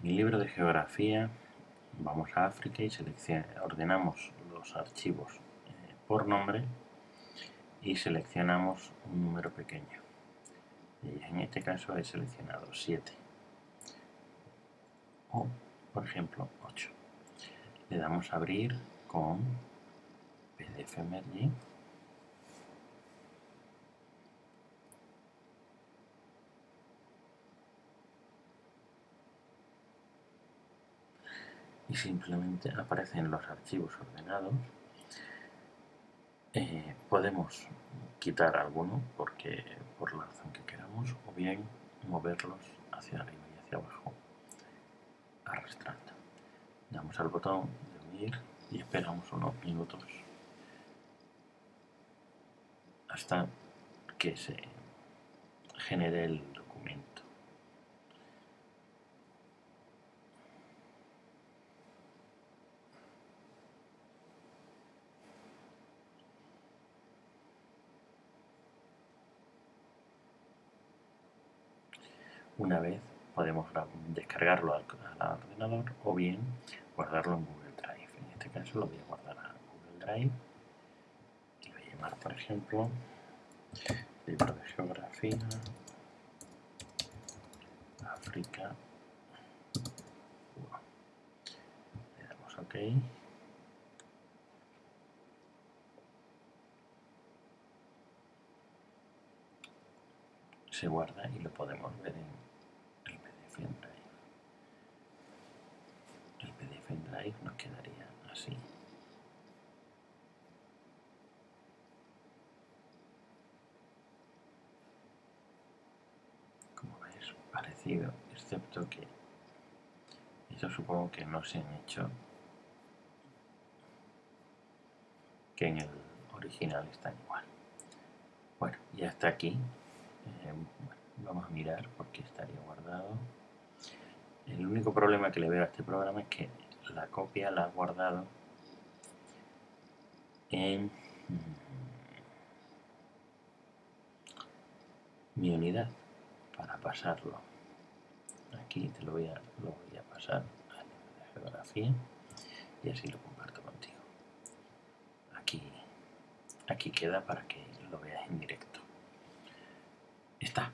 En el libro de geografía vamos a África y ordenamos los archivos eh, por nombre y seleccionamos un número pequeño. Y en este caso he seleccionado 7 o, por ejemplo, 8. Le damos a abrir con PDF Merging y simplemente aparecen los archivos ordenados. Eh, podemos quitar alguno porque por la razón que queramos o bien moverlos hacia arriba y hacia abajo arrastrando. Damos al botón de unir y esperamos unos minutos hasta que se genere el Una vez podemos descargarlo al, ordenador o bien guardarlo en Google Drive. En este caso lo voy a guardar a Google Drive y voy a llamar, por ejemplo, libro de geografía, África. Le damos OK. se guarda y lo podemos ver en el Nos quedaría así. Como veis, parecido, excepto que eso supongo que no se han hecho que en el original está igual. Bueno, ya está aquí. Eh, vamos a mirar por qué estaría guardado. El único problema que le veo a este programa es que la copia la ha guardado en mi unidad para pasarlo. Aquí te lo voy a, lo voy a pasar a la geografía y así lo comparto contigo. Aquí, aquí queda para que lo veas en directo. Está.